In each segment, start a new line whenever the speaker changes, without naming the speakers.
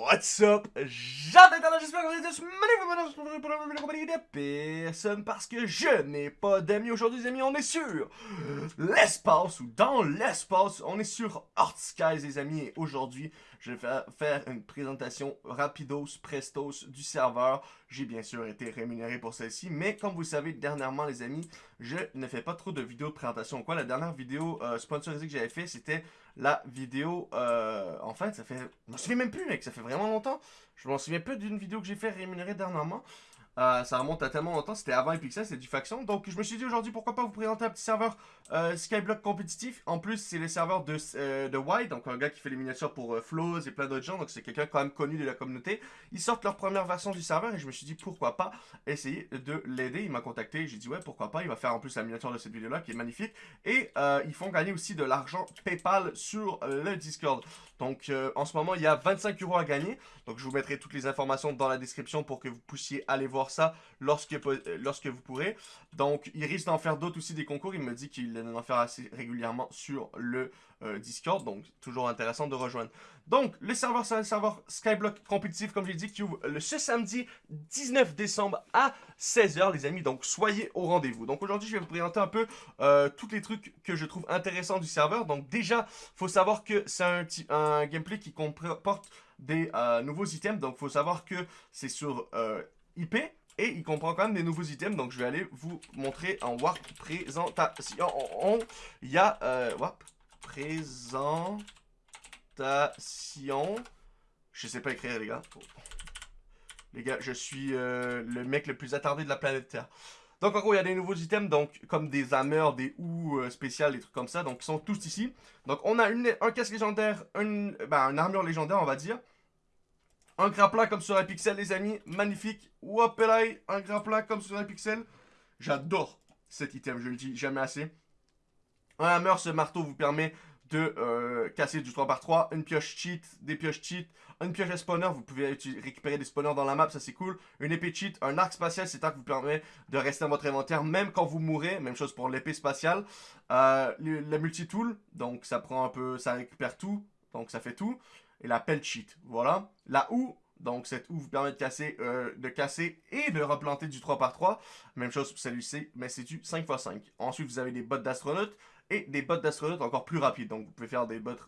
What's up? J'adore j'espère que vous êtes tous magnifiques de personne parce que je n'ai pas d'amis aujourd'hui, les amis. On est sur l'espace ou dans l'espace. On est sur Skies, les amis. Et aujourd'hui, je vais faire une présentation rapidos, prestos du serveur. J'ai bien sûr été rémunéré pour celle-ci, mais comme vous savez, dernièrement, les amis, je ne fais pas trop de vidéos de présentation. Quoi, la dernière vidéo euh, sponsorisée que j'avais fait, c'était la vidéo... Euh, en fait, ça fait... Je m'en souviens même plus, mec, ça fait vraiment longtemps. Je m'en souviens plus d'une vidéo que j'ai fait rémunérée dernièrement. Euh, ça remonte à tellement longtemps, c'était avant Epixel, c'était du faction. Donc je me suis dit aujourd'hui pourquoi pas vous présenter un petit serveur euh, Skyblock compétitif. En plus c'est le serveur de, euh, de White, donc un gars qui fait les miniatures pour euh, Flows et plein d'autres gens. Donc c'est quelqu'un quand même connu de la communauté. Ils sortent leur première version du serveur et je me suis dit pourquoi pas essayer de l'aider. Il m'a contacté, j'ai dit ouais pourquoi pas. Il va faire en plus la miniature de cette vidéo là qui est magnifique. Et ils font gagner aussi de l'argent PayPal sur le Discord. Donc en ce moment il y a 25 euros à gagner. Donc je vous mettrai toutes les informations dans la description pour que vous puissiez aller voir ça lorsque, lorsque vous pourrez. Donc, il risque d'en faire d'autres aussi des concours. Il me dit qu'il en faire assez régulièrement sur le euh, Discord. Donc, toujours intéressant de rejoindre. Donc, le serveur, c'est un serveur Skyblock compétitif, comme j'ai dit, qui ouvre le, ce samedi 19 décembre à 16h, les amis. Donc, soyez au rendez-vous. Donc, aujourd'hui, je vais vous présenter un peu euh, tous les trucs que je trouve intéressants du serveur. Donc, déjà, faut savoir que c'est un, gameplay qui comporte des euh, nouveaux items. Donc, faut savoir que c'est sur IP. Et il comprend quand même des nouveaux items. Donc, je vais aller vous montrer en Warp présentation. Il y a... Euh, Warp présentation. Je sais pas écrire, les gars. Les gars, je suis euh, le mec le plus attardé de la planète Terre. Donc, en gros, il y a des nouveaux items, donc comme des hammers, des houes euh, spéciales, des trucs comme ça. Donc, ils sont tous ici. Donc, on a un casque légendaire, une, ben, une armure légendaire, on va dire. Un grappin comme sur un pixel, les amis. Magnifique. Wapelai, un grappin comme sur un pixel. J'adore cet item, je le dis jamais assez. Un hammer, ce marteau vous permet de euh, casser du 3x3, une pioche cheat, des pioches cheat, une pioche spawner, vous pouvez récupérer des spawners dans la map, ça c'est cool, une épée cheat, un arc spatial, un qui vous permet de rester dans votre inventaire même quand vous mourrez, même chose pour l'épée spatiale, euh, le, multi-tool, donc ça prend un peu, ça récupère tout, donc ça fait tout, et la pelle cheat. Voilà. La houe, donc cette houe vous permet de casser, euh, de casser et de replanter du 3x3. Même chose pour celui-ci, mais c'est du 5x5. Ensuite, vous avez des bottes d'astronaute et des bottes d'astronaute encore plus rapides. Donc vous pouvez faire des bottes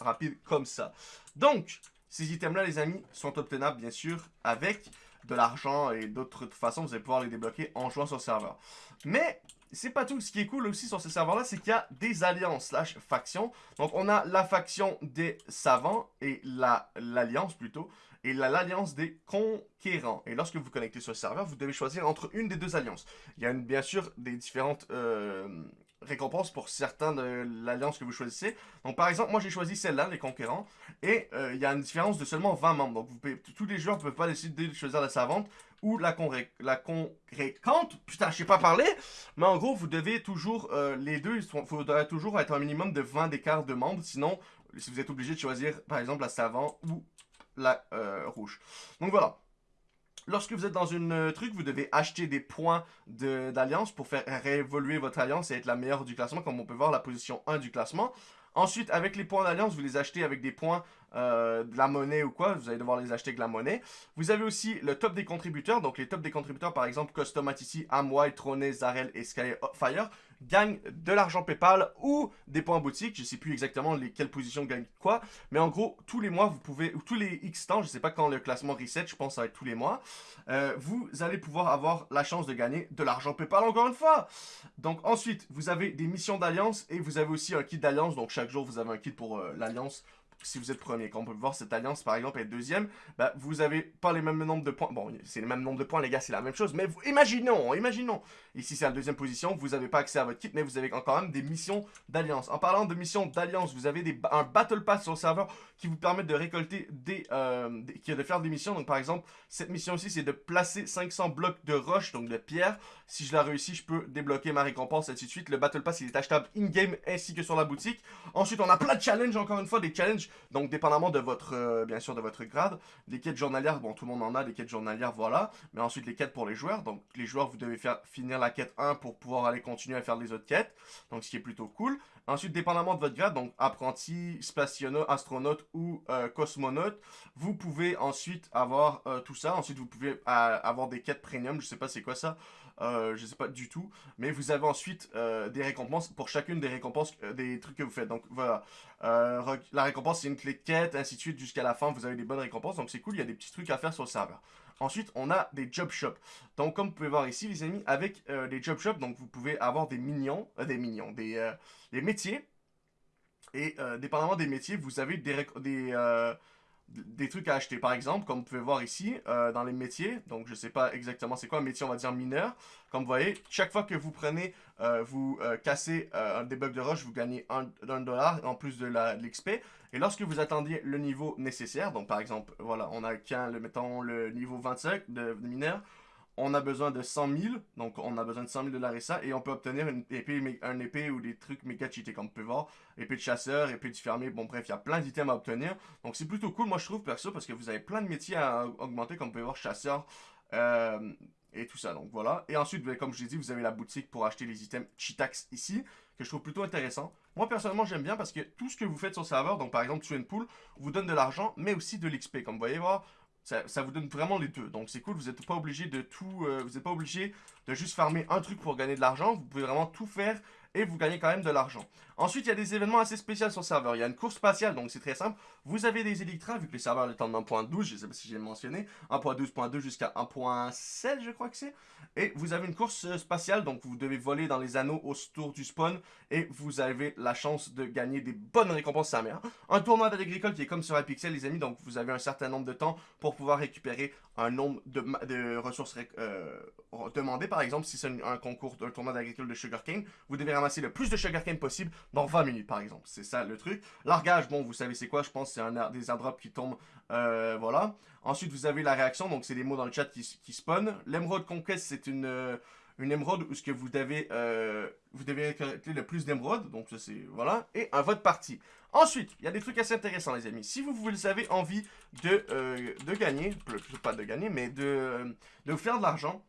rapides comme ça. Donc, ces items-là, les amis, sont obtenables bien sûr avec de l'argent et d'autres façons. Vous allez pouvoir les débloquer en jouant sur le serveur. Mais c'est pas tout. Ce qui est cool aussi sur ces serveurs-là, c'est qu'il y a des alliances slash factions. Donc, on a la faction des savants et l'alliance plutôt. Et l'alliance des conquérants. Et lorsque vous connectez sur le serveur, vous devez choisir entre une des deux alliances. Il y a bien sûr des différentes euh, récompenses pour certains de l'alliance que vous choisissez. Donc par exemple, moi j'ai choisi celle-là, les conquérants, et euh, il y a une différence de seulement 20 membres. Donc tous les joueurs ne peuvent pas décider de choisir la savante ou la, la congrégante. Putain, je sais pas parler, mais en gros, vous devez toujours, euh, les deux, il faudrait toujours être un minimum de 20 d'écart de membres, sinon, si vous êtes obligé de choisir, par exemple, la savante ou la euh, rouge. Donc voilà. Lorsque vous êtes dans une euh, truc, vous devez acheter des points d'alliance pour faire réévoluer votre alliance et être la meilleure du classement, comme on peut voir la position 1 du classement. Ensuite, avec les points d'alliance, vous les achetez avec des points euh, de la monnaie ou quoi. Vous allez devoir les acheter avec la monnaie. Vous avez aussi le top des contributeurs. Donc, les top des contributeurs, par exemple, Custom ici, Amway, Troné, Zarel et Skyfire gagnent de l'argent PayPal ou des points boutique. Je sais plus exactement les, quelles positions gagnent quoi. Mais en gros, tous les mois, vous pouvez, ou tous les X temps, je sais pas quand le classement reset, je pense être tous les mois, euh, vous allez pouvoir avoir la chance de gagner de l'argent PayPal encore une fois. Donc ensuite, vous avez des missions d'alliance et vous avez aussi un kit d'alliance. Donc chaque jour, vous avez un kit pour euh, l'alliance si vous êtes premier. Quand on peut voir cette alliance, par exemple, est deuxième, bah, vous avez pas les mêmes nombres de points. Bon, c'est les mêmes nombres de points, les gars, c'est la même chose. Mais imaginons, imaginons. Ici, c'est la deuxième position. Vous n'avez pas accès à votre kit, mais vous avez quand même des missions d'alliance. En parlant de missions d'alliance, vous avez des, un Battle Pass sur le serveur qui vous permet de récolter des, euh, qui de faire des missions. Donc, par exemple, cette mission aussi, c'est de placer 500 blocs de roche, donc de pierre. Si je la réussis, je peux débloquer ma récompense, et ainsi de suite. Le Battle Pass, il est achetable in-game ainsi que sur la boutique. Ensuite, on a plein de challenges, encore une fois, des challenges Donc, dépendamment de votre, euh, bien sûr, de votre grade, les quêtes journalières, bon, tout le monde en a, les quêtes journalières, voilà. Mais ensuite, les quêtes pour les joueurs. Donc, les joueurs, vous devez faire finir la quête 1 pour pouvoir aller continuer à faire les autres quêtes. Donc, ce qui est plutôt cool. Ensuite, dépendamment de votre grade, donc apprenti, spationaute, astronaute ou euh, cosmonaute, vous pouvez ensuite avoir euh, tout ça. Ensuite, vous pouvez avoir des quêtes premium. Je sais pas c'est quoi ça. Euh, je sais pas du tout. Mais vous avez ensuite euh, des récompenses pour chacune des récompenses, euh, des trucs que vous faites. Donc voilà, la récompense c'est une clé de quête, ainsi de suite jusqu'à la fin. Vous avez des bonnes récompenses, donc c'est cool. Il y a des petits trucs à faire sur le serveur. Ensuite, on a des job shops. Donc, comme vous pouvez voir ici, les amis, avec les job shops, donc vous pouvez avoir des des minions, des, des métiers. Et dépendamment des métiers, vous avez des, des des trucs à acheter. Par exemple, comme vous pouvez voir ici, euh, dans les métiers, donc je sais pas exactement c'est quoi un métier, on va dire mineur. Comme vous voyez, chaque fois que vous prenez, euh, vous euh, cassez un debug de roche, vous gagnez un, dollar en plus de l'XP. et lorsque vous attendiez le niveau nécessaire, donc par exemple, voilà, on a qu'un, mettons le niveau 25 de, de mineur, on a besoin de 100 000, donc on a besoin de 100 000 dollars et ça, et on peut obtenir une épée, un épée ou des trucs méga cheatés, comme vous pouvez voir, épée de chasseur, épée de fermier, bon bref, il y a plein d'items à obtenir, donc c'est plutôt cool, moi je trouve perso, parce que vous avez plein de métiers à augmenter, comme vous pouvez voir, chasseur, euh, et tout ça, donc voilà. Et ensuite, comme je l'ai dit, vous avez la boutique pour acheter les items Cheatax ici, que je trouve plutôt intéressant. Moi, personnellement, j'aime bien parce que tout ce que vous faites sur serveur, donc par exemple, une Pool, vous donne de l'argent, mais aussi de l'XP. Comme vous voyez voir, ça, vous donne vraiment les deux. Donc c'est cool, vous n'êtes pas obligé de tout... Euh, vous n'êtes pas obligé de juste farmer un truc pour gagner de l'argent. Vous pouvez vraiment tout faire et vous gagnez quand même de l'argent. Ensuite, il y a des événements assez spéciaux sur le serveur. Il y a une course spatiale, donc c'est très simple. Vous avez des électrins, vu que le serveur est en 1.12, je ne sais pas si j'ai mentionné, 1.12.2 jusqu'à 1.7, je crois que c'est. Et vous avez une course euh, spatiale, donc vous devez voler dans les anneaux autour du spawn, et vous avez la chance de gagner des bonnes récompenses sa mère. Un tournoi d'agricole qui est comme sur Hypixel, les amis, donc vous avez un certain nombre de temps pour pouvoir récupérer un nombre de, ressources euh, demandées. Par exemple, si c'est un, concours, un tournoi d'agricole de sugarcane, vous devez ramasser le plus de sugarcane possible dans 20 minutes, par exemple. C'est ça le truc. Largage, bon, vous savez c'est quoi, je pense c'est un des airdrops qui tombent, euh, voilà. Ensuite, vous avez la réaction, donc c'est des mots dans le chat qui, qui spawn. L'émeraude conquête, c'est une... Euh, une émeraude où ce que vous devez, euh, vous devez récolter le plus d'émeraudes. Donc ça c'est, voilà. Et un vote parti. Ensuite, il y a des trucs assez intéressants les amis. Si vous, vous avez envie de, de gagner, pas de gagner, mais de, de faire de l'argent,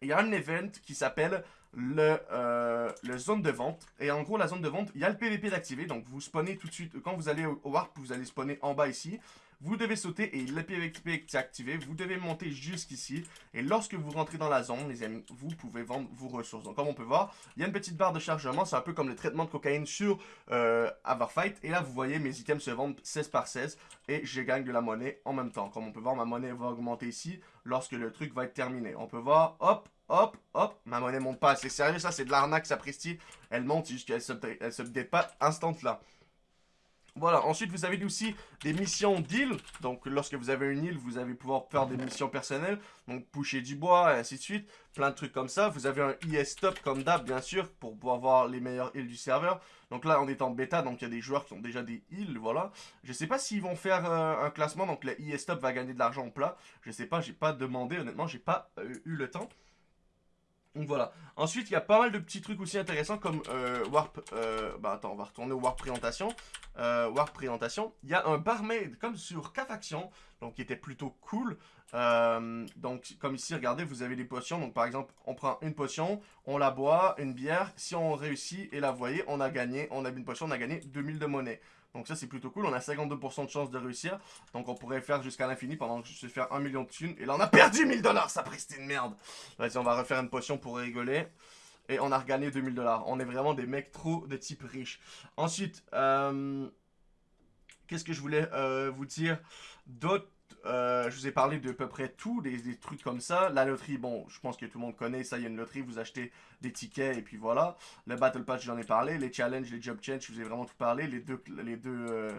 il y a un event qui s'appelle le, euh, le zone de vente. Et en gros, la zone de vente, il y a le PVP d'activer. Donc, vous spawnez tout de suite. Quand vous allez au, Warp, vous allez spawner en bas ici. Vous devez sauter et le PVP est activé. Vous devez monter jusqu'ici. Et lorsque vous rentrez dans la zone, les amis, vous pouvez vendre vos ressources. Donc, comme on peut voir, il y a une petite barre de chargement. C'est un peu comme le traitement de cocaïne sur euh, Everfight. Et là, vous voyez, mes items se vendent 16 par 16. Et je gagne de la monnaie en même temps. Comme on peut voir, ma monnaie va augmenter ici lorsque le truc va être terminé. On peut voir, hop, hop, hop, ma monnaie monte pas. C'est sérieux, ça, c'est de l'arnaque, ça prestige. Elle monte, juste qu'elle elle se pas instant là. Voilà, ensuite vous avez aussi des missions d'île. Donc lorsque vous avez une île, vous allez pouvoir faire des missions personnelles. Donc pusher du bois et ainsi de suite. Plein de trucs comme ça. Vous avez un IS stop comme d'hab bien sûr pour pouvoir voir les meilleures îles du serveur. Donc là on est en bêta donc il y a des joueurs qui ont déjà des îles, voilà. Je sais pas s'ils vont faire euh, un classement donc le IS stop va gagner de l'argent en plat. Je sais pas, j'ai pas demandé honnêtement, j'ai pas euh, eu le temps. Donc voilà. Ensuite, il y a pas mal de petits trucs aussi intéressants comme euh, Warp... Euh, bah attends, on va retourner au Warp Présentation. Euh, Warp Présentation. Il y a un barmaid comme sur K-Faction, donc qui était plutôt cool. Donc comme ici, regardez, vous avez des potions. Donc par exemple, on prend une potion, on la boit, une bière. Si on réussit et la voyez, on a gagné, on a une potion, on a gagné 2000 de monnaie. Donc ça, c'est plutôt cool. On a 52% de chance de réussir. Donc on pourrait faire jusqu'à l'infini pendant que je sais faire 1 million de thunes. Et là, on a perdu 1000 dollars. Ça prestait une merde. Vas-y, on va refaire une potion pour rigoler. Et on a regagné 2000 dollars. On est vraiment des mecs trop de type riche. Ensuite, euh, qu'est-ce que je voulais euh, vous dire d'autres euh, je vous ai parlé de peu près tout, des, trucs comme ça. La loterie, bon, je pense que tout le monde connaît ça, il y a une loterie, vous achetez des tickets et puis voilà. Le Battle Pass, j'en ai parlé. Les challenges, les job change, je vous ai vraiment tout parlé. Les deux, les deux, euh,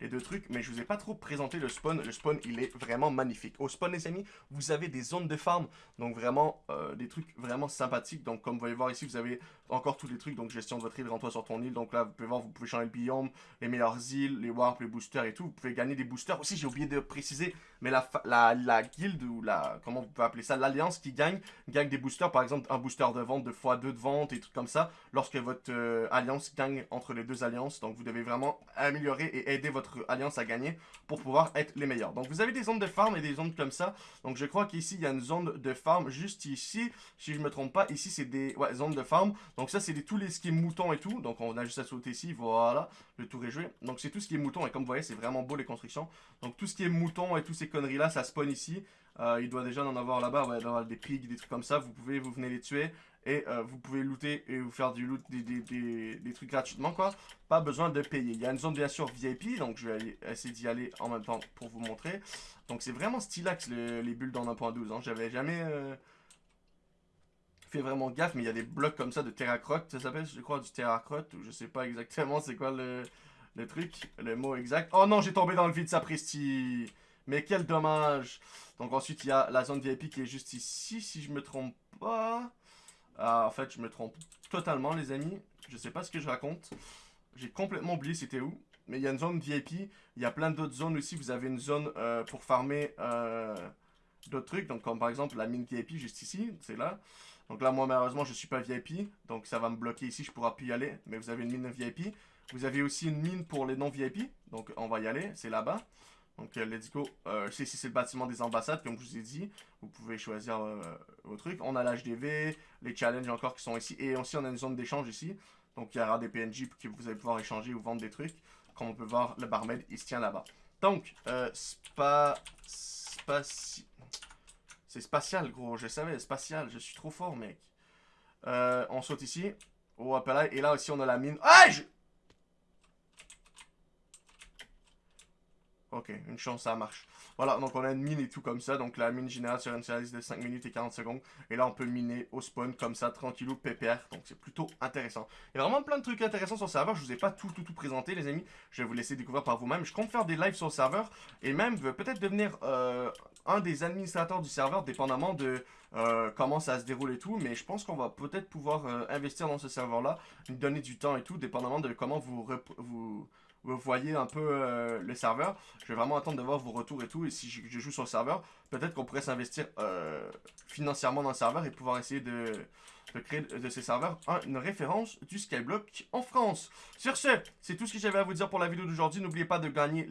les deux trucs, mais je vous ai pas trop présenté le spawn. Le spawn, il est vraiment magnifique. Au spawn, les amis, vous avez des zones de farm, donc vraiment euh, des trucs vraiment sympathiques. Donc, comme vous pouvez voir ici, vous avez encore tous les trucs, donc gestion de votre île, rends-toi sur ton île. Donc là, vous pouvez voir, vous pouvez changer le biome, les meilleures îles, les warps, les boosters et tout. Vous pouvez gagner des boosters. Aussi, j'ai oublié de préciser, mais la, la, la guilde ou la, comment vous pouvez appeler ça, l'alliance qui gagne, gagne des boosters. Par exemple, un booster de vente, deux fois deux de vente et trucs comme ça, lorsque votre euh, alliance gagne entre les deux alliances. Donc, vous devez vraiment améliorer et aider votre alliance a gagné pour pouvoir être les meilleurs. Donc vous avez des zones de farm et des zones comme ça. Donc je crois qu'ici il y a une zone de farm juste ici. Si je me trompe pas, ici c'est des zones de farm. Donc ça c'est tous les skis moutons et tout. Donc on a juste à sauter ici, voilà, le tour est joué. Donc c'est tout ce qui est mouton et comme vous voyez c'est vraiment beau les constructions. Donc tout ce qui est mouton et tous ces conneries là ça spawn ici. Euh, il doit déjà en avoir là-bas, ouais, des pigs, des trucs comme ça. Vous pouvez, vous venez les tuer et euh, vous pouvez looter et vous faire du loot, des, trucs gratuitement, quoi. Pas besoin de payer. Il y a une zone, bien sûr, VIP, donc je vais essayer d'y aller en même temps pour vous montrer. Donc c'est vraiment stylax, les bulles dans 1.12. Hein. J'avais jamais... Euh, fait vraiment gaffe, mais il y a des blocs comme ça de terracrotte, ça s'appelle, je crois, du terracrotte, ou je sais pas exactement c'est quoi le, le truc, le mot exact. Oh non, j'ai tombé dans le vide, sapristi mais quel dommage. Donc ensuite, il y a la zone VIP qui est juste ici, si je me trompe pas. Ah, en fait, je me trompe totalement, les amis. Je sais pas ce que je raconte. J'ai complètement oublié c'était où. Mais il y a une zone VIP. Il y a plein d'autres zones aussi. Vous avez une zone euh, pour farmer euh, d'autres trucs. Donc comme par exemple la mine VIP juste ici. C'est là. Donc là, moi, malheureusement, je suis pas VIP. Donc ça va me bloquer ici. Je pourrai plus y aller. Mais vous avez une mine VIP. Vous avez aussi une mine pour les non VIP. Donc on va y aller. C'est là-bas. Donc, euh, let's go. Euh, ici, c'est le bâtiment des ambassades, comme je vous ai dit. Vous pouvez choisir euh, vos trucs. On a l'HDV, les challenges encore qui sont ici. Et aussi, on a une zone d'échange ici. Donc, il y aura des PNJ que vous allez pouvoir échanger ou vendre des trucs. Comme on peut voir, le barmaid, il se tient là-bas. Donc, euh, spa... C'est spatial, gros. Je savais, spatial. Je suis trop fort, mec. on saute ici. Oh, là. Et là aussi, on a la mine. Ah, Ok, une chance, ça marche. Voilà, donc on a une mine et tout comme ça. Donc la mine générale sur une série de 5 minutes et 40 secondes. Et là, on peut miner au spawn comme ça, tranquillou, pépère. Donc c'est plutôt intéressant. Il y a vraiment plein de trucs intéressants sur le serveur. Je vous ai pas tout, tout, tout présenté, les amis. Je vais vous laisser découvrir par vous-même. Je compte faire des lives sur le serveur. Et même peut-être devenir euh, un des administrateurs du serveur, dépendamment de euh, comment ça se déroule et tout. Mais je pense qu'on va peut-être pouvoir euh, investir dans ce serveur-là. Nous donner du temps et tout, dépendamment de comment vous... vous vous voyez un peu euh, le serveur. Je vais vraiment attendre de voir vos retours et tout. Et si je, joue sur le serveur, peut-être qu'on pourrait s'investir euh, financièrement dans le serveur et pouvoir essayer de, de créer de ces serveurs une référence du Skyblock en France. Sur ce, c'est tout ce que j'avais à vous dire pour la vidéo d'aujourd'hui. N'oubliez pas de gagner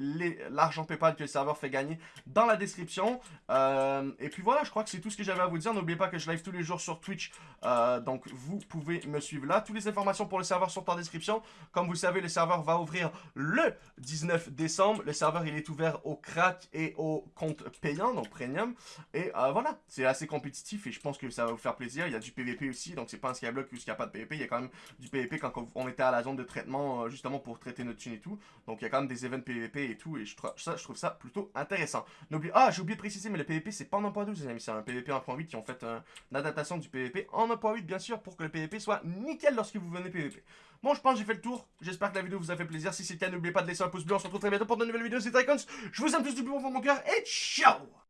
l'argent Paypal que le serveur fait gagner dans la description. Euh, et puis voilà, je crois que c'est tout ce que j'avais à vous dire. N'oubliez pas que je live tous les jours sur Twitch. Euh, donc vous pouvez me suivre là. Toutes les informations pour le serveur sont en description. Comme vous savez, le serveur va ouvrir le 19 décembre. Le serveur, il est ouvert au crack et au compte payant, donc premium. Et euh, voilà, c'est assez compétitif et je pense que ça va vous faire plaisir. Il y a du PVP aussi donc c'est pas un skyblock où il n'y a pas de PvP, il y a quand même du PvP quand on était à la zone de traitement, euh, justement pour traiter notre thune et tout, donc il y a quand même des events PvP et tout, et je, ça, je trouve ça plutôt intéressant. Ah j'ai oublié de préciser, mais le PvP c'est pas en 1.12 les amis, c'est un PvP 1.8 qui ont fait une adaptation du PvP en 1.8 bien sûr, pour que le PvP soit nickel lorsque vous venez PvP. Bon, je pense que j'ai fait le tour. J'espère que la vidéo vous a fait plaisir. Si c'est le cas, n'oubliez pas de laisser un pouce bleu. On se retrouve très bientôt pour de nouvelles vidéos. C'est Icons. Je vous aime tous du plus fond de mon cœur et ciao